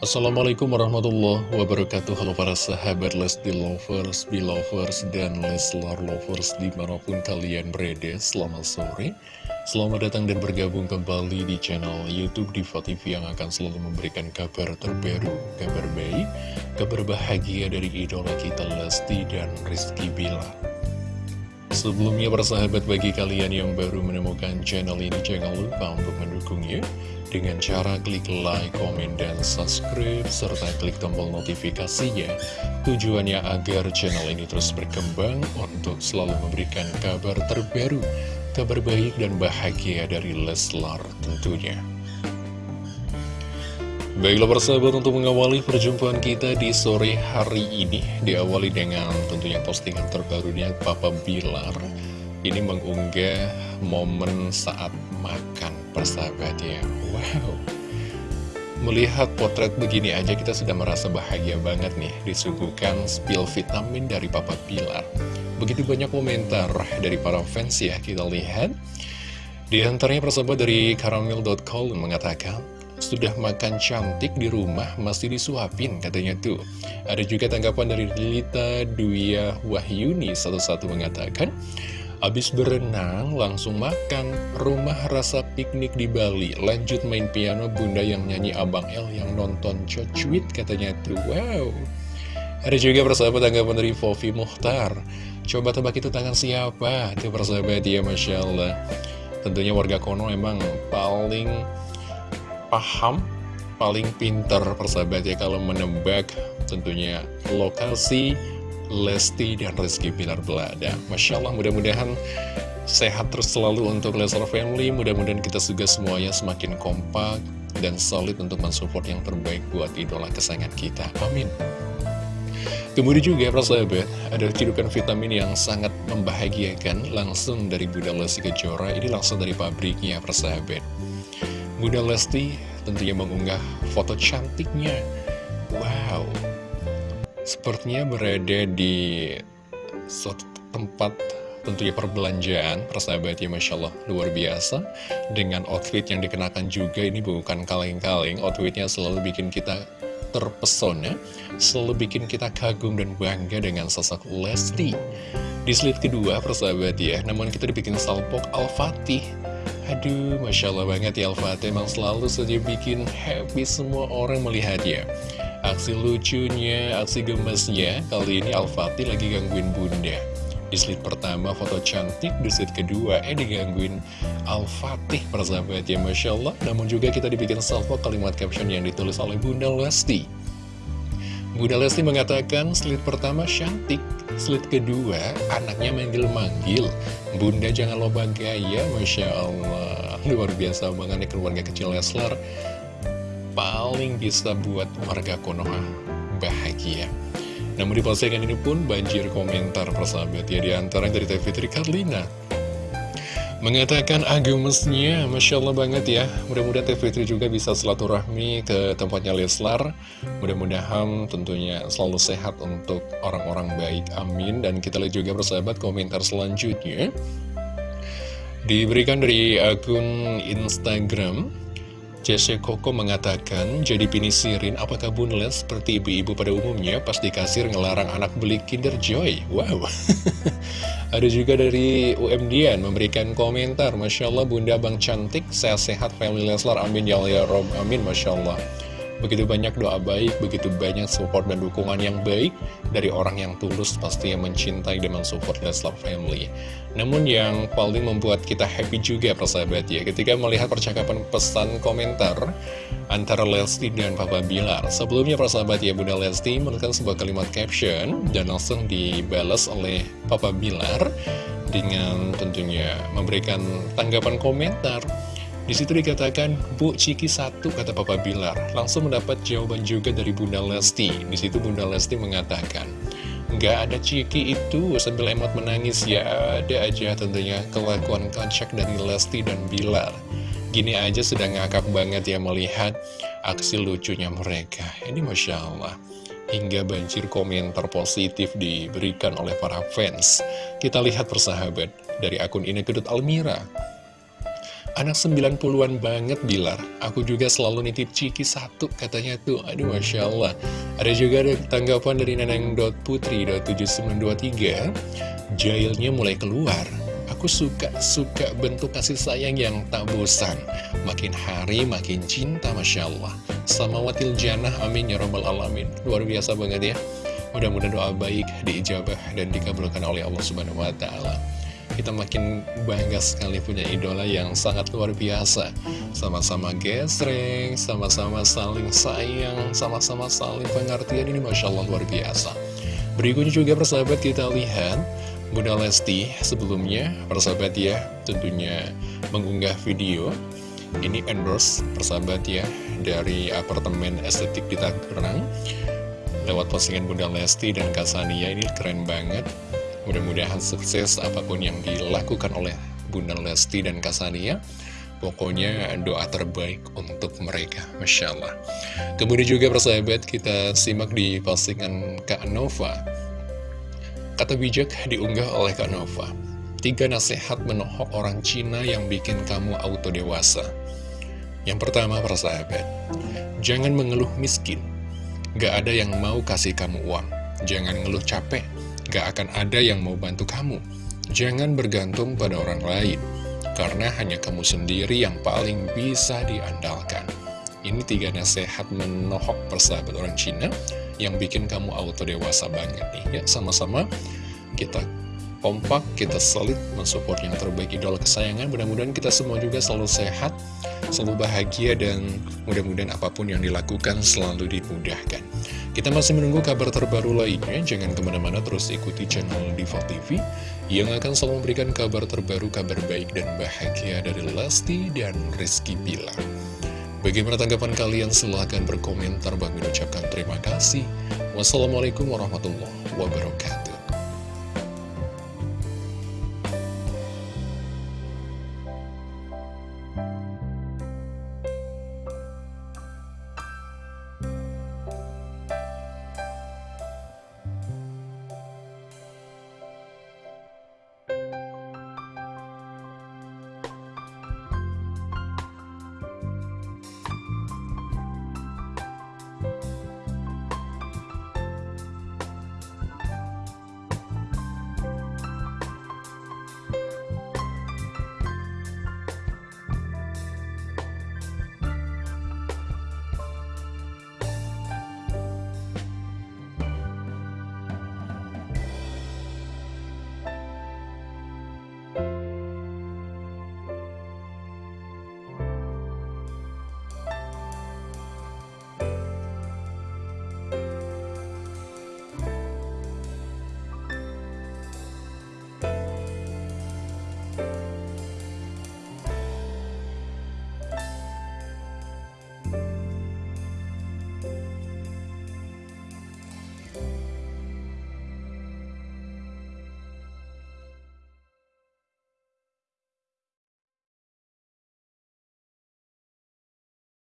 Assalamualaikum warahmatullahi wabarakatuh. Halo para sahabat Lesti Lovers, Belovers, dan Leslar Lovers di mana pun kalian berada Selamat sore. Selamat datang dan bergabung kembali di channel Youtube Diva TV yang akan selalu memberikan kabar terbaru Kabar baik, kabar bahagia dari idola kita Lesti dan Rizky Bilar Sebelumnya persahabat bagi kalian yang baru menemukan channel ini Jangan lupa untuk mendukungnya dengan cara klik like, komen, dan subscribe, serta klik tombol notifikasinya. Tujuannya agar channel ini terus berkembang untuk selalu memberikan kabar terbaru, kabar baik dan bahagia dari Leslar tentunya. Baiklah persahabat untuk mengawali perjumpaan kita di sore hari ini Diawali dengan tentunya postingan terbarunya Papa Bilar. Ini mengunggah momen saat makan persahabat ya. Wow. Melihat potret begini aja kita sudah merasa bahagia banget nih Disuguhkan spill vitamin dari Papa Pilar Begitu banyak komentar dari para fans ya kita lihat. Di antaranya persahabat dari karamel.com mengatakan sudah makan cantik di rumah masih disuapin katanya tuh Ada juga tanggapan dari Lita Duya Wahyuni satu-satu mengatakan Abis berenang, langsung makan, rumah rasa piknik di Bali, lanjut main piano bunda yang nyanyi Abang L yang nonton cocuit katanya tuh, wow. Ada juga persahabat tanggapan dari Fofi Muhtar, coba tebak itu tangan siapa? Itu persahabat ya, Masya Allah. Tentunya warga Kono emang paling paham, paling pinter persahabat ya kalau menebak tentunya lokasi Lesti dan Rizky Pilar Belada. Masya Allah, mudah-mudahan sehat terus selalu untuk Leslar Family. Mudah-mudahan kita juga semuanya semakin kompak dan solid untuk mensupport yang terbaik buat idola kesayangan kita. Amin. Kemudian juga persahabat, ada cidukan vitamin yang sangat membahagiakan langsung dari Bunda Lesti Kejora. Ini langsung dari pabriknya persahabat. Bunda Lesti tentunya mengunggah foto cantiknya. Wow, Sepertinya berada di suatu tempat tentunya perbelanjaan persahabat ya Masya Allah. Luar biasa. Dengan outfit yang dikenakan juga ini bukan kaleng-kaleng. Outfitnya selalu bikin kita terpesona selalu bikin kita kagum dan bangga dengan sosok Lesti. Di slide kedua persahabat ya namun kita dibikin salpok Al-Fatih aduh Masya Allah banget ya Al-Fatih emang selalu saja bikin happy semua orang melihatnya Aksi lucunya, aksi gemesnya, kali ini Al-Fatih lagi gangguin bunda. Di slide pertama foto cantik, di slide kedua eh digangguin Al-Fatih persahabat ya Masya Allah. Namun juga kita dibikin salvo kalimat caption yang ditulis oleh Bunda Lesti. Bunda Lesti mengatakan slide pertama cantik, slide kedua anaknya manggil-manggil. Bunda jangan lupa gaya, Masya Allah. Luar biasa banget keluarga kecil Leslar paling bisa buat warga Konoha bahagia. Namun di postingan ini pun banjir komentar persahabat ya di antara dari Teh Fitri Karlina mengatakan agamesnya Masya Allah banget ya. Mudah-mudahan Teh Fitri juga bisa silaturahmi ke tempatnya Leslar. Mudah-mudahan tentunya selalu sehat untuk orang-orang baik. Amin. Dan kita lihat juga persahabat komentar selanjutnya. Diberikan dari akun Instagram Jesse Koko mengatakan, jadi pinisirin apakah Bunles seperti ibu-ibu pada umumnya pas di kasir ngelarang anak beli Kinder Joy? Wow. Ada juga dari UMDN memberikan komentar, Masya Allah Bunda Bang Cantik, sehat-sehat family Leslar, amin ya Allah ya Rob, amin Masya Allah. Begitu banyak doa baik, begitu banyak support dan dukungan yang baik dari orang yang tulus pasti yang mencintai dan mensupport Leslar Family. Namun yang paling membuat kita happy juga persahabat ya, ketika melihat percakapan pesan komentar antara Lesti dan Papa Bilar. Sebelumnya persahabat ya, Bunda Lesti menekan sebuah kalimat caption dan langsung dibalas oleh Papa Bilar dengan tentunya memberikan tanggapan komentar di situ dikatakan, Bu Ciki satu, kata Papa Bilar. Langsung mendapat jawaban juga dari Bunda Lesti. Di situ Bunda Lesti mengatakan, Nggak ada Ciki itu sambil emot menangis ya ada aja tentunya kelakuan kocak dari Lesti dan Bilar. Gini aja sudah ngakak banget ya melihat aksi lucunya mereka. Ini Masya Allah. Hingga banjir komentar positif diberikan oleh para fans. Kita lihat persahabat dari akun ini kedut Almira. Anak 90-an banget Bilar. Aku juga selalu nitip ciki satu katanya tuh. Aduh Masya Allah. Ada juga ada tanggapan dari neneng.putri.7923 Jailnya mulai keluar. Aku suka-suka bentuk kasih sayang yang tak bosan. Makin hari makin cinta Masya Allah. Sama watil janah amin ya robbal alamin. Luar biasa banget ya. Mudah-mudahan doa baik diijabah dan dikabulkan oleh Allah Subhanahu wa Ta'ala kita makin bangga sekali punya idola yang sangat luar biasa. Sama-sama gesreng, sama-sama saling sayang, sama-sama saling pengertian ini Masya Allah luar biasa. Berikutnya juga persahabat kita lihat Bunda Lesti sebelumnya. Persahabat ya tentunya mengunggah video. Ini endorse persahabat ya dari apartemen estetik di Tangerang. Lewat postingan Bunda Lesti dan Kasania ini keren banget Mudah-mudahan sukses apa pun yang dilakukan oleh Bunda Lesti dan Kasania Pokoknya doa terbaik untuk mereka, Masya Allah. Kemudian juga persahabat kita simak di postingan Kak Nova. Kata bijak diunggah oleh Kak Nova Tiga nasihat menohok orang Cina yang bikin kamu auto dewasa Yang pertama persahabat Jangan mengeluh miskin. Gak ada yang mau kasih kamu uang. Jangan ngeluh capek gak akan ada yang mau bantu kamu. Jangan bergantung pada orang lain, karena hanya kamu sendiri yang paling bisa diandalkan. Ini tiga nasihat menohok persahabat orang Cina yang bikin kamu auto dewasa banget nih. Ya, sama-sama kita kompak, kita solid mensupport yang terbaik idola kesayangan. Mudah-mudahan kita semua juga selalu sehat, selalu bahagia, dan mudah-mudahan apa pun yang dilakukan selalu dimudahkan. Kita masih menunggu kabar terbaru lainnya, jangan ke mana-mana terus ikuti channel Diva TV yang akan selalu memberikan kabar terbaru, kabar baik dan bahagia dari Lesti dan Rizky Bilar. Bagaimana tanggapan kalian? Silahkan berkomentar. Bagi ucapkan terima kasih. Wassalamualaikum warahmatullahi wabarakatuh.